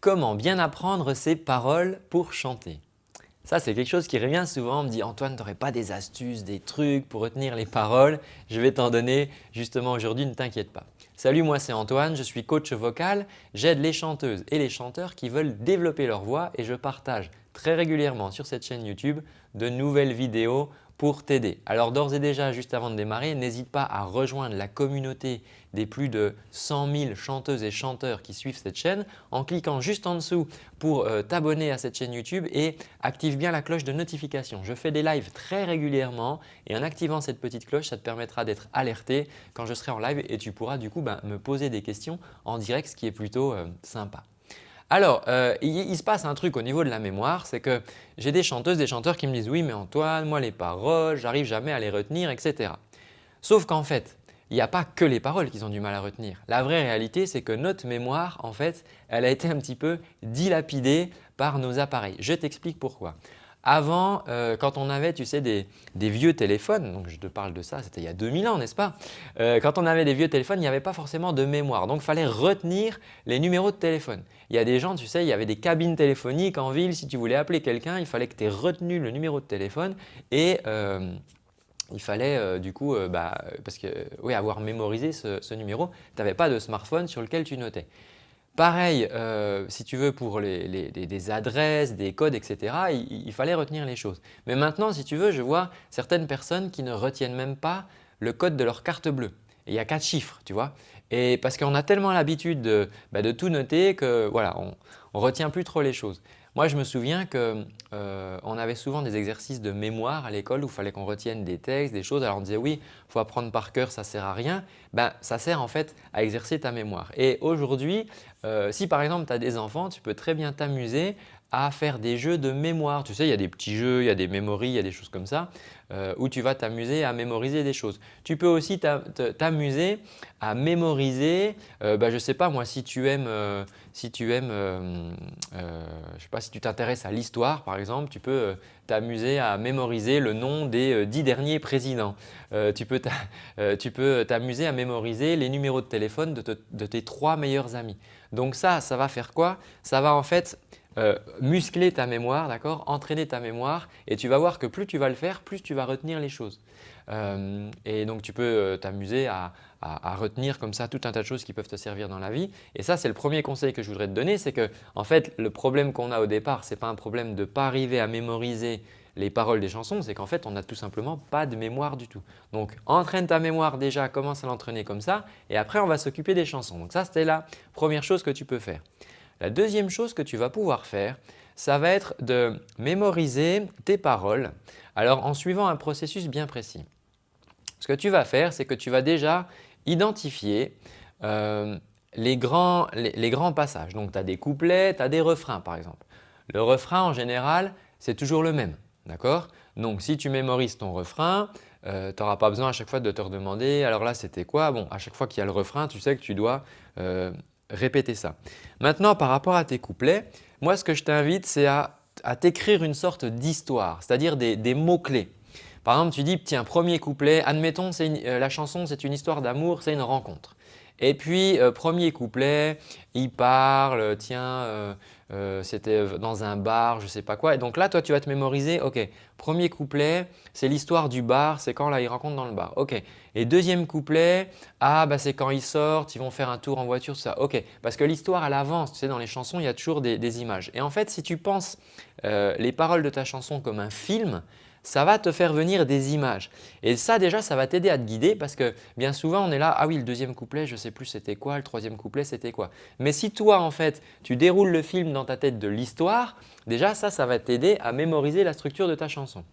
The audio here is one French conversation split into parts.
Comment bien apprendre ses paroles pour chanter Ça, c'est quelque chose qui revient souvent. On me dit « Antoine, tu n'aurais pas des astuces, des trucs pour retenir les paroles ?» Je vais t'en donner justement aujourd'hui, ne t'inquiète pas. Salut, moi c'est Antoine, je suis coach vocal. J'aide les chanteuses et les chanteurs qui veulent développer leur voix et je partage très régulièrement sur cette chaîne YouTube de nouvelles vidéos pour t'aider. Alors d'ores et déjà, juste avant de démarrer, n'hésite pas à rejoindre la communauté des plus de 100 000 chanteuses et chanteurs qui suivent cette chaîne en cliquant juste en dessous pour euh, t'abonner à cette chaîne YouTube et active bien la cloche de notification. Je fais des lives très régulièrement et en activant cette petite cloche, ça te permettra d'être alerté quand je serai en live et tu pourras du coup ben, me poser des questions en direct, ce qui est plutôt euh, sympa. Alors, euh, il, se passe un truc au niveau de la mémoire, c'est que j'ai des chanteuses, des chanteurs qui me disent « oui mais Antoine, moi les paroles, j'arrive jamais à les retenir, etc. » Sauf qu'en fait, il n'y a pas que les paroles qu'ils ont du mal à retenir. La vraie réalité, c'est que notre mémoire, en fait, elle a été un petit peu dilapidée par nos appareils. Je t'explique pourquoi. Avant, euh, quand on avait tu sais, des, vieux téléphones, donc je te parle de ça, c'était il y a 2000 ans n'est-ce pas? Euh, Quand on avait des vieux téléphones, il n'y avait pas forcément de mémoire. Donc il fallait retenir les numéros de téléphone. Il y a des gens, tu sais, il y avait des cabines téléphoniques en ville. Si tu voulais appeler quelqu'un, il fallait que tu aies retenu le numéro de téléphone et euh, il fallait du coup, bah, parce que, oui, avoir mémorisé ce numéro, tu n'avais pas de smartphone sur lequel tu notais. Pareil, euh, si tu veux pour les, des adresses, des codes, etc., il, fallait retenir les choses. Mais maintenant, si tu veux, je vois certaines personnes qui ne retiennent même pas le code de leur carte bleue. il y a quatre chiffres, tu vois. Et parce qu'on a tellement l'habitude de, bah, tout noter que voilà, on ne retient plus trop les choses. Moi, je me souviens qu'on euh, avait souvent des exercices de mémoire à l'école où il fallait qu'on retienne des textes, des choses. Alors on disait oui, il faut apprendre par cœur, ça ne sert à rien. Ben, ça sert en fait à exercer ta mémoire. Et aujourd'hui, euh, si par exemple tu as des enfants, tu peux très bien t'amuser à faire des jeux de mémoire. Tu sais, il y a des petits jeux, il y a des mémories, il y a des choses comme ça euh, où tu vas t'amuser à mémoriser des choses. Tu peux aussi t'amuser à mémoriser, euh, bah, je ne sais pas moi, si tu aimes, euh, si tu aimes, je sais pas, si tu t'intéresses à l'histoire par exemple, tu peux t'amuser à mémoriser le nom des dix derniers présidents. tu peux t'amuser à mémoriser les numéros de téléphone de, de tes trois meilleurs amis. Donc ça, ça va faire quoi? Ça va en fait euh, muscler ta mémoire, d'accord entraîner ta mémoire et tu vas voir que plus tu vas le faire, plus tu vas retenir les choses. Euh, et donc tu peux euh, t'amuser à, retenir comme ça tout un tas de choses qui peuvent te servir dans la vie. Et ça, c'est le premier conseil que je voudrais te donner, c'est que en fait, le problème qu'on a au départ, ce n'est pas un problème de ne pas arriver à mémoriser les paroles des chansons, c'est qu'en fait, on n'a tout simplement pas de mémoire du tout. Donc, entraîne ta mémoire déjà, commence à l'entraîner comme ça et après, on va s'occuper des chansons. Donc ça, c'était la première chose que tu peux faire. La deuxième chose que tu vas pouvoir faire, ça va être de mémoriser tes paroles alors en suivant un processus bien précis. Ce que tu vas faire, c'est que tu vas déjà identifier euh, les, grands, passages. Donc tu as des couplets, tu as des refrains par exemple. Le refrain en général, c'est toujours le même. D'accord? Donc si tu mémorises ton refrain, euh, tu n'auras pas besoin à chaque fois de te redemander alors là c'était quoi? Bon, à chaque fois qu'il y a le refrain, tu sais que tu dois euh, répéter ça. Maintenant, par rapport à tes couplets, moi ce que je t'invite c'est à, t'écrire une sorte d'histoire, c'est-à-dire des, mots-clés. Par exemple, tu dis tiens, premier couplet, admettons euh, la chanson c'est une histoire d'amour, c'est une rencontre. Et puis, euh, premier couplet, il parle, tiens, euh, c'était dans un bar, je ne sais pas quoi. Et donc là, toi, tu vas te mémoriser, ok, premier couplet, c'est l'histoire du bar, c'est quand là, ils rencontrent dans le bar. Ok. Et deuxième couplet, ah, bah, c'est quand ils sortent, ils vont faire un tour en voiture, tout ça. Ok. Parce que l'histoire, elle avance. Tu sais, dans les chansons, il y a toujours des, images. Et en fait, si tu penses euh, les paroles de ta chanson comme un film, ça va te faire venir des images. Et ça déjà, ça va t'aider à te guider parce que bien souvent on est là, ah oui le deuxième couplet, je ne sais plus c'était quoi, le troisième couplet c'était quoi. Mais si toi en fait tu déroules le film dans ta tête de l'histoire, déjà ça, ça va t'aider à mémoriser la structure de ta chanson.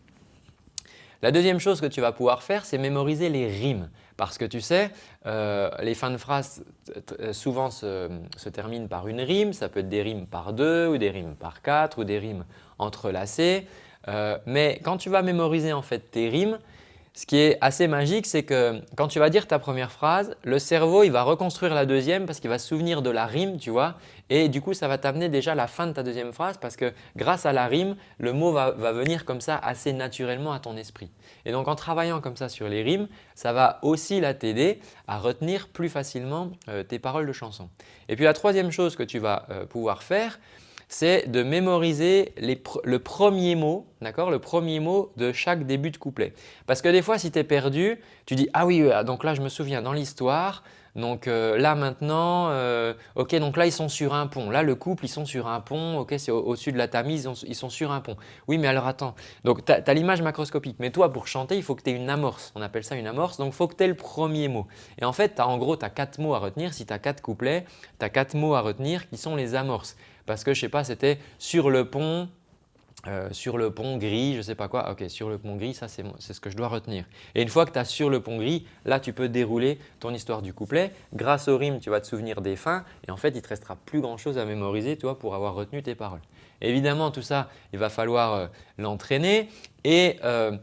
La deuxième chose que tu vas pouvoir faire, c'est mémoriser les rimes. Parce que tu sais, euh, les fins de phrases souvent se, se, terminent par une rime. Ça peut être des rimes par deux ou des rimes par quatre ou des rimes entrelacées. Euh, mais quand tu vas mémoriser en fait tes rimes, ce qui est assez magique, c'est que quand tu vas dire ta première phrase, le cerveau il va reconstruire la deuxième parce qu'il va se souvenir de la rime, tu vois. Et du coup, ça va t'amener déjà la fin de ta deuxième phrase parce que grâce à la rime, le mot va, venir comme ça assez naturellement à ton esprit. Et donc, en travaillant comme ça sur les rimes, ça va aussi t'aider à retenir plus facilement euh, tes paroles de chanson. Et puis, la troisième chose que tu vas euh, pouvoir faire, c'est de mémoriser le premier mot, d'accord? Le premier mot de chaque début de couplet. Parce que des fois, si tu es perdu, tu dis « Ah oui, donc là je me souviens dans l'histoire, donc euh, là maintenant, euh, ok donc là ils sont sur un pont, là le couple ils sont sur un pont, ok c'est au-dessus de la Tamise, ils, sont sur un pont. Oui mais alors attends, donc tu as, l'image macroscopique. Mais toi pour chanter il faut que tu aies une amorce, on appelle ça une amorce, donc il faut que tu aies le premier mot. Et en fait as, en gros tu as quatre mots à retenir, si tu as quatre couplets, tu as quatre mots à retenir qui sont les amorces. Parce que je sais pas, c'était sur le pont, euh, sur le pont gris, je ne sais pas quoi. Ok, sur le pont gris, ça c'est ce que je dois retenir. Et une fois que tu as sur le pont gris, là tu peux dérouler ton histoire du couplet. Grâce au rime, tu vas te souvenir des fins et en fait, il te restera plus grand chose à mémoriser toi pour avoir retenu tes paroles. Évidemment, tout ça, il va falloir euh, l'entraîner et euh,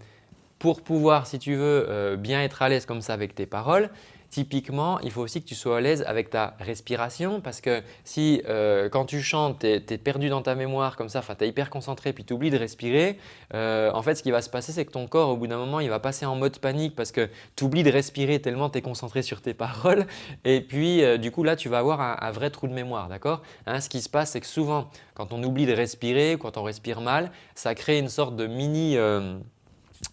pour pouvoir, si tu veux, bien être à l'aise comme ça avec tes paroles, Typiquement, il faut aussi que tu sois à l'aise avec ta respiration parce que si euh, quand tu chantes, tu es, perdu dans ta mémoire comme ça, tu es hyper concentré puis tu oublies de respirer, euh, en fait ce qui va se passer c'est que ton corps au bout d'un moment il va passer en mode panique parce que tu oublies de respirer tellement tu es concentré sur tes paroles et puis euh, du coup là tu vas avoir un, vrai trou de mémoire. d'accord? Hein, Ce qui se passe c'est que souvent quand on oublie de respirer, quand on respire mal, ça crée une sorte de mini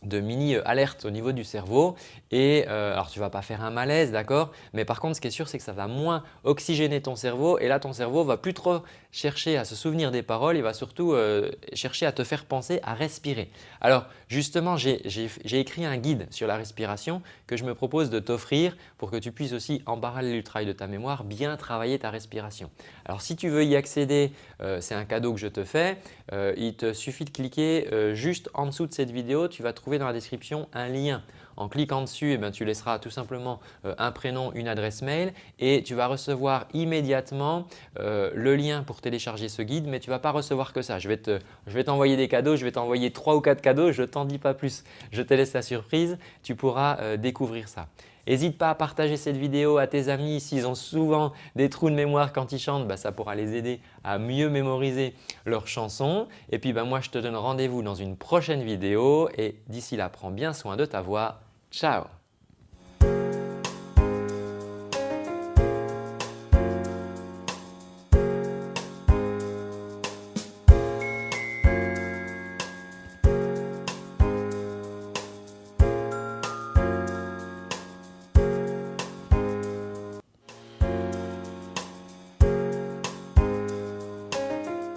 de mini euh, alerte au niveau du cerveau. Et euh, alors tu vas pas faire un malaise d'accord mais par contre ce qui est sûr c'est que ça va moins oxygéner ton cerveau. Et là ton cerveau va plus trop chercher à se souvenir des paroles, il va surtout euh, chercher à te faire penser à respirer. Alors justement j'ai écrit un guide sur la respiration que je me propose de t'offrir pour que tu puisses aussi en parallèle du travail de ta mémoire bien travailler ta respiration. Alors si tu veux y accéder, c'est un cadeau que je te fais, il te suffit de cliquer juste en dessous de cette vidéo, tu vas trouver dans la description un lien. En cliquant dessus, eh tu laisseras tout simplement euh, un prénom, une adresse mail et tu vas recevoir immédiatement euh, le lien pour télécharger ce guide. Mais tu ne vas pas recevoir que ça. Je vais t'envoyer des cadeaux, je vais t'envoyer trois ou quatre cadeaux, je ne t'en dis pas plus. Je te laisse la surprise, tu pourras euh, découvrir ça. N'hésite pas à partager cette vidéo à tes amis s'ils ont souvent des trous de mémoire quand ils chantent, bah, ça pourra les aider à mieux mémoriser leurs chansons. Et puis bah, moi je te donne rendez-vous dans une prochaine vidéo et d'ici là prends bien soin de ta voix. Ciao